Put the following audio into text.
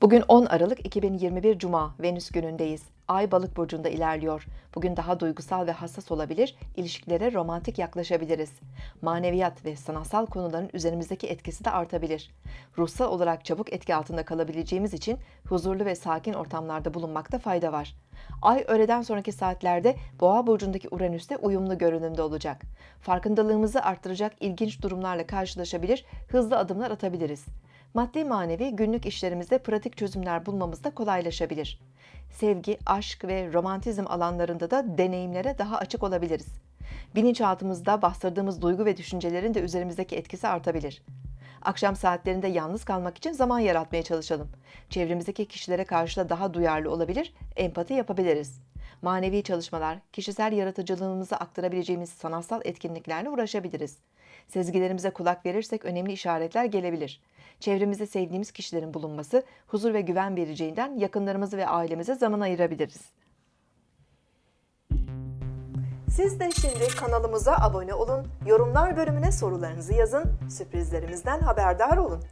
Bugün 10 Aralık 2021 Cuma, Venüs günündeyiz. Ay balık burcunda ilerliyor. Bugün daha duygusal ve hassas olabilir, ilişkilere romantik yaklaşabiliriz. Maneviyat ve sanatsal konuların üzerimizdeki etkisi de artabilir. Ruhsal olarak çabuk etki altında kalabileceğimiz için huzurlu ve sakin ortamlarda bulunmakta fayda var. Ay öğleden sonraki saatlerde Boğa burcundaki Uranüs'te uyumlu görünümde olacak. Farkındalığımızı arttıracak ilginç durumlarla karşılaşabilir, hızlı adımlar atabiliriz. Maddi manevi günlük işlerimizde pratik çözümler bulmamız da kolaylaşabilir. Sevgi, aşk ve romantizm alanlarında da deneyimlere daha açık olabiliriz. Bilinçaltımızda bastırdığımız duygu ve düşüncelerin de üzerimizdeki etkisi artabilir. Akşam saatlerinde yalnız kalmak için zaman yaratmaya çalışalım. Çevremizdeki kişilere karşı da daha duyarlı olabilir, empati yapabiliriz. Manevi çalışmalar, kişisel yaratıcılığımızı aktarabileceğimiz sanatsal etkinliklerle uğraşabiliriz. Sezgilerimize kulak verirsek önemli işaretler gelebilir. Çevremizde sevdiğimiz kişilerin bulunması huzur ve güven vereceğinden yakınlarımızı ve ailemize zaman ayırabiliriz. Siz de şimdi kanalımıza abone olun, yorumlar bölümüne sorularınızı yazın, sürprizlerimizden haberdar olun.